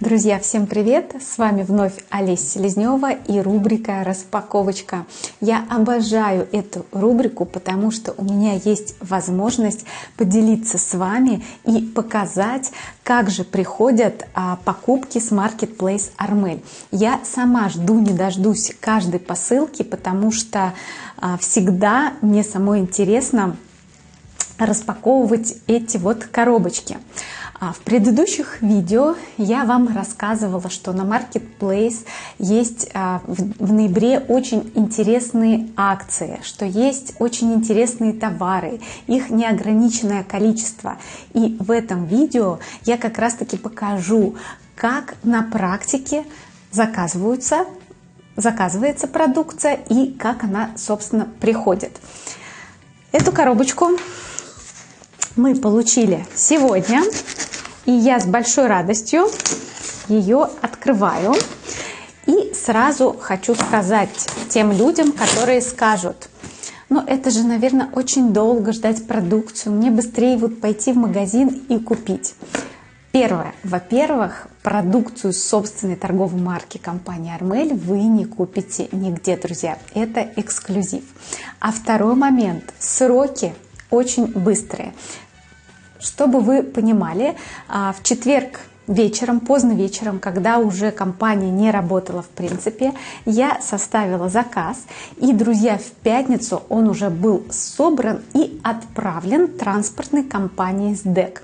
Друзья, всем привет! С вами вновь Олеся Селезнева и рубрика «Распаковочка». Я обожаю эту рубрику, потому что у меня есть возможность поделиться с вами и показать, как же приходят а, покупки с Marketplace Armel. Я сама жду, не дождусь каждой посылки, потому что а, всегда мне самой интересно распаковывать эти вот коробочки. А в предыдущих видео я вам рассказывала, что на Marketplace есть а, в ноябре очень интересные акции, что есть очень интересные товары, их неограниченное количество. И в этом видео я как раз таки покажу, как на практике заказываются, заказывается продукция и как она, собственно, приходит. Эту коробочку мы получили сегодня. И я с большой радостью ее открываю. И сразу хочу сказать тем людям, которые скажут, ну это же, наверное, очень долго ждать продукцию, мне быстрее вот пойти в магазин и купить. Первое. Во-первых, продукцию собственной торговой марки компании Армель вы не купите нигде, друзья. Это эксклюзив. А второй момент. Сроки очень быстрые. Чтобы вы понимали, а, в четверг вечером, поздно вечером, когда уже компания не работала в принципе, я составила заказ, и, друзья, в пятницу он уже был собран и отправлен транспортной компанией СДЭК.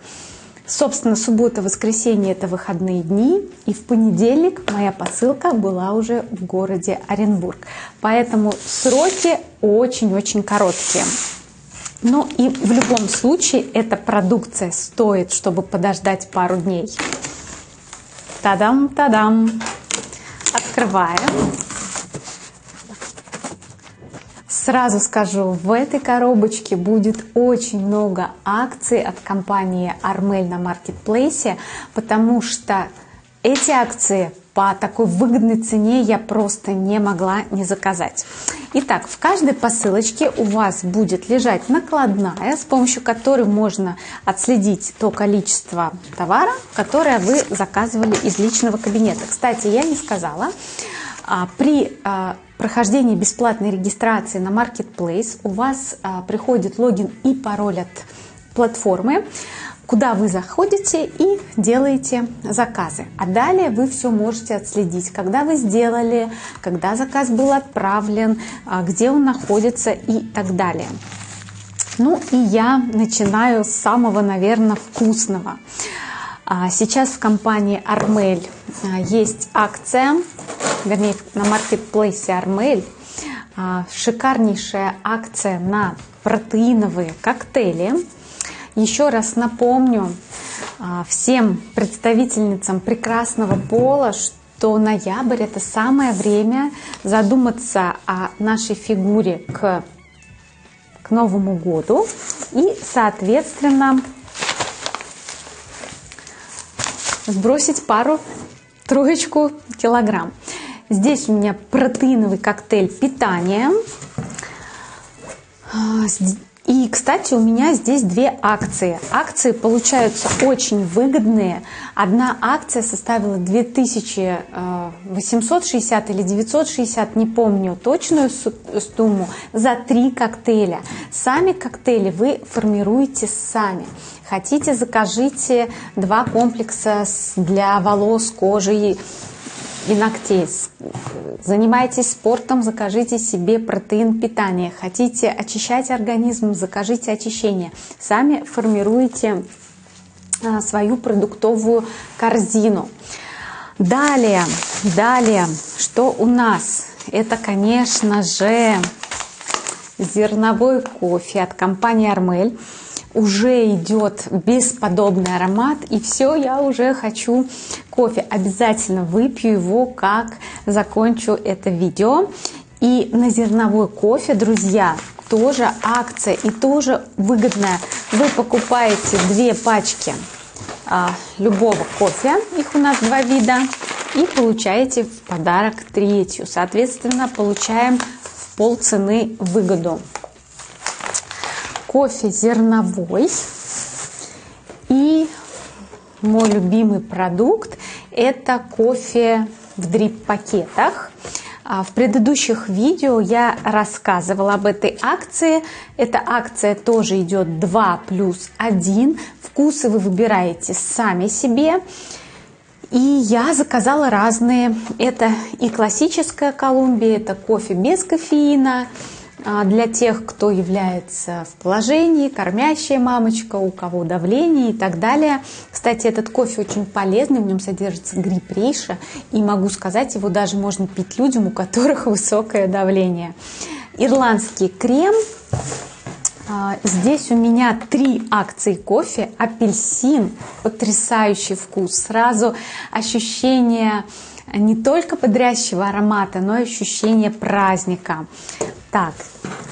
Собственно, суббота, воскресенье – это выходные дни, и в понедельник моя посылка была уже в городе Оренбург. Поэтому сроки очень-очень короткие. Ну и в любом случае эта продукция стоит, чтобы подождать пару дней. Тадам, тадам. Открываем. Сразу скажу, в этой коробочке будет очень много акций от компании Armel на маркетплейсе, потому что эти акции по такой выгодной цене я просто не могла не заказать. Итак, в каждой посылочке у вас будет лежать накладная, с помощью которой можно отследить то количество товара, которое вы заказывали из личного кабинета. Кстати, я не сказала, а, при а, прохождении бесплатной регистрации на Marketplace у вас а, приходит логин и пароль от платформы куда вы заходите и делаете заказы. А далее вы все можете отследить, когда вы сделали, когда заказ был отправлен, а, где он находится и так далее. Ну и я начинаю с самого, наверное, вкусного. А, сейчас в компании Армель есть акция, вернее, на маркетплейсе Армель шикарнейшая акция на протеиновые коктейли еще раз напомню а, всем представительницам прекрасного пола, что ноябрь это самое время задуматься о нашей фигуре к, к Новому году и, соответственно, сбросить пару, троечку килограмм. Здесь у меня протеиновый коктейль питания. И, кстати, у меня здесь две акции. Акции получаются очень выгодные. Одна акция составила 2860 или 960, не помню точную сумму, за три коктейля. Сами коктейли вы формируете сами. Хотите, закажите два комплекса для волос, кожи и ногтей. Занимайтесь спортом, закажите себе протеин питания. Хотите очищать организм, закажите очищение. Сами формируете а, свою продуктовую корзину. Далее, далее, что у нас? Это, конечно же, зерновой кофе от компании Армель уже идет бесподобный аромат, и все, я уже хочу кофе. Обязательно выпью его, как закончу это видео. И на зерновой кофе, друзья, тоже акция и тоже выгодная. Вы покупаете две пачки а, любого кофе, их у нас два вида, и получаете в подарок третью. Соответственно, получаем полцены выгоду кофе зерновой. И мой любимый продукт Это кофе в дрип-пакетах. А, в предыдущих видео я рассказывала об этой акции. Эта акция тоже идет 2 плюс 1. Вкусы вы выбираете сами себе. И я заказала разные. Это и классическая Колумбия, это кофе без кофеина, для тех, кто является в положении, кормящая мамочка, у кого давление и так далее. Кстати, этот кофе очень полезный, в нем содержится гриб рейша, и могу сказать, его даже можно пить людям, у которых высокое давление. Ирландский крем а, Здесь у меня три акции кофе. Апельсин, потрясающий вкус. Сразу ощущение не только бодрящего аромата, но и ощущение праздника. Так,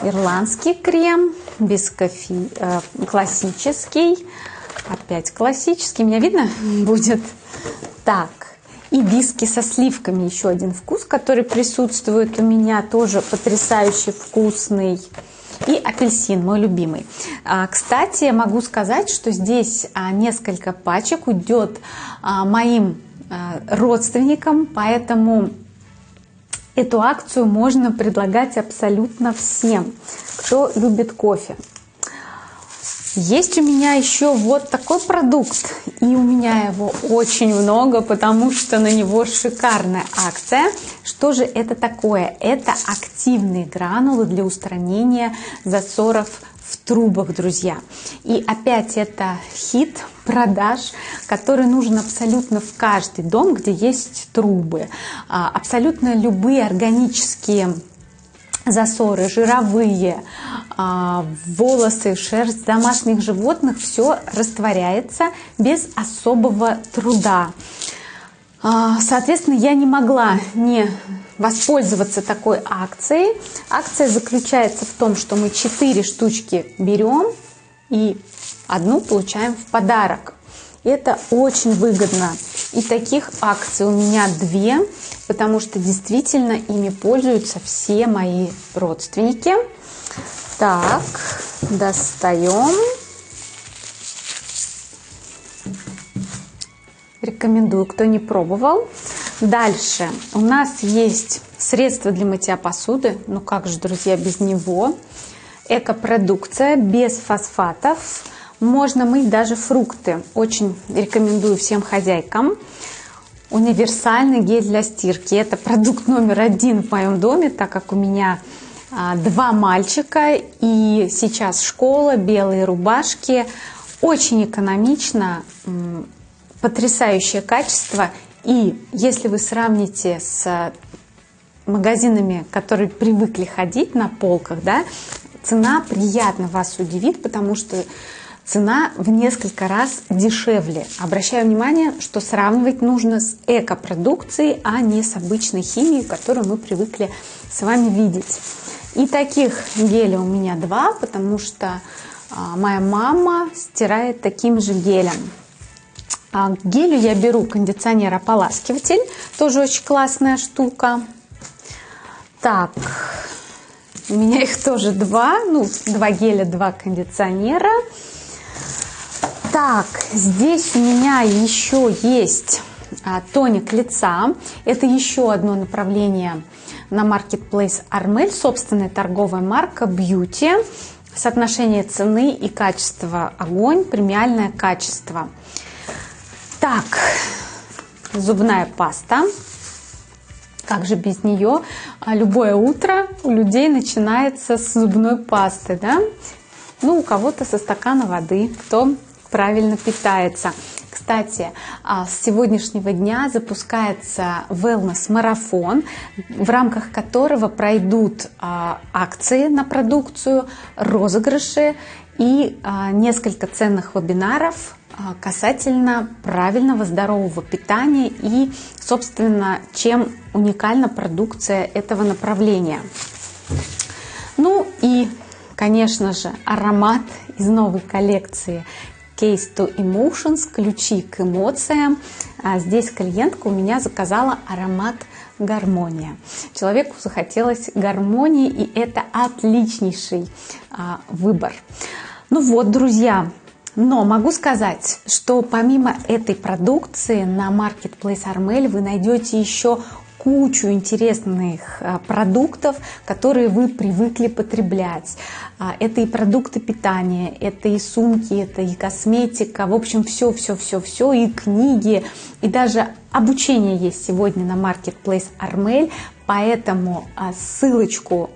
ирландский крем, без кофе, э, классический. Опять классический. Меня видно будет? Так, и виски со сливками. Еще один вкус, который присутствует у меня. Тоже потрясающе вкусный и апельсин, мой любимый. А, кстати, могу сказать, что здесь а, несколько пачек уйдет а, моим родственникам, поэтому эту акцию можно предлагать абсолютно всем, кто любит кофе. Есть у меня еще вот такой продукт, и у меня его очень много, потому что на него шикарная акция. Что же это такое? Это активные гранулы для устранения засоров в трубах, друзья. И опять это хит продаж, который нужен абсолютно в каждый дом, где есть трубы. А, абсолютно любые органические засоры, жировые, а, волосы, шерсть домашних животных, все растворяется без особого труда. А, соответственно, я не могла не воспользоваться такой акцией. Акция заключается в том, что мы 4 штучки берем и одну получаем в подарок. Это очень выгодно. И таких акций у меня две, потому что действительно ими пользуются все мои родственники. Так, достаем. Рекомендую, кто не пробовал. Дальше у нас есть средство для мытья посуды. Ну как же, друзья, без него. Экопродукция без фосфатов можно мыть даже фрукты. Очень рекомендую всем хозяйкам. Универсальный гель для стирки. Это продукт номер один в моем доме, так как у меня а, два мальчика и сейчас школа, белые рубашки. Очень экономично, потрясающее качество. И если вы сравните с магазинами, которые привыкли ходить на полках, да, цена приятно вас удивит, потому что цена в несколько раз дешевле. Обращаю внимание, что сравнивать нужно с экопродукцией, а не с обычной химией, которую мы привыкли с вами видеть. И таких гелей у меня два, потому что а, моя мама стирает таким же гелем. А к гелю я беру кондиционер-ополаскиватель, тоже очень классная штука. Так, у меня их тоже два, ну, два геля, два кондиционера. Так, здесь у меня еще есть а, тоник лица. Это еще одно направление на Marketplace Armel, собственная торговая марка Beauty. Соотношение цены и качества огонь, премиальное качество. Так, зубная паста. Как же без нее? А, любое утро у людей начинается с зубной пасты, да? Ну, у кого-то со стакана воды, кто правильно питается. Кстати, а, с сегодняшнего дня запускается wellness-марафон, в рамках которого пройдут а, акции на продукцию, розыгрыши и несколько ценных вебинаров касательно правильного здорового питания и, собственно, чем уникальна продукция этого направления. Ну и, конечно же, аромат из новой коллекции Case to Emotions, ключи к эмоциям. А здесь клиентка у меня заказала аромат гармония. Человеку захотелось гармонии, и это отличнейший а, выбор. Ну вот, друзья, Но могу сказать, что помимо этой продукции на Marketplace Armel вы найдете еще кучу интересных а, продуктов, которые вы привыкли потреблять. А, это и продукты питания, это и сумки, это и косметика, в общем, все, все, все, все, и книги, и даже обучение есть сегодня на Marketplace Armel, поэтому а, ссылочку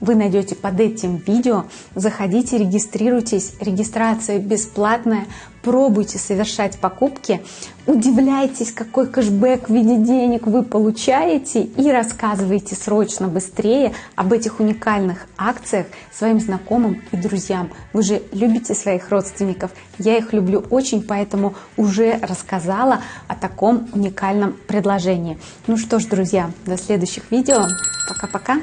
вы найдете под этим видео. Заходите, регистрируйтесь. Регистрация бесплатная. Пробуйте совершать покупки. Удивляйтесь, какой кэшбэк в виде денег вы получаете и рассказывайте срочно, быстрее об этих уникальных акциях своим знакомым и друзьям. Вы же любите своих родственников. Я их люблю очень, поэтому уже рассказала о таком уникальном предложении. Ну что ж, друзья, до следующих видео. Пока-пока.